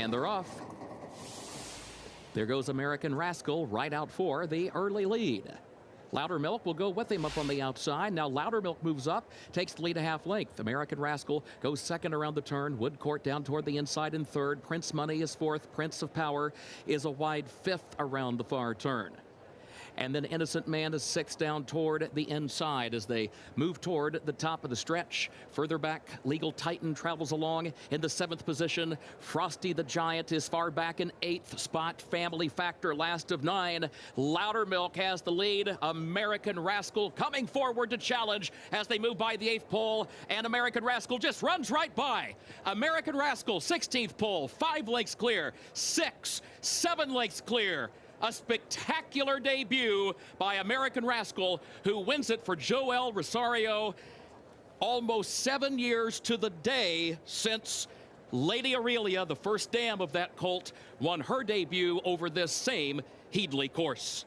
And they're off. There goes American Rascal right out for the early lead. Loudermilk will go with him up on the outside. Now Loudermilk moves up, takes the lead a half length. American Rascal goes second around the turn. Woodcourt down toward the inside in third. Prince Money is fourth. Prince of Power is a wide fifth around the far turn. And then Innocent Man is six down toward the inside as they move toward the top of the stretch. Further back, Legal Titan travels along in the seventh position. Frosty the Giant is far back in eighth spot. Family Factor last of nine. Loudermilk has the lead. American Rascal coming forward to challenge as they move by the eighth pole. And American Rascal just runs right by. American Rascal, 16th pole, five lengths clear. Six, seven lengths clear a spectacular debut by American Rascal, who wins it for Joel Rosario. Almost seven years to the day since Lady Aurelia, the first dam of that colt, won her debut over this same Headley course.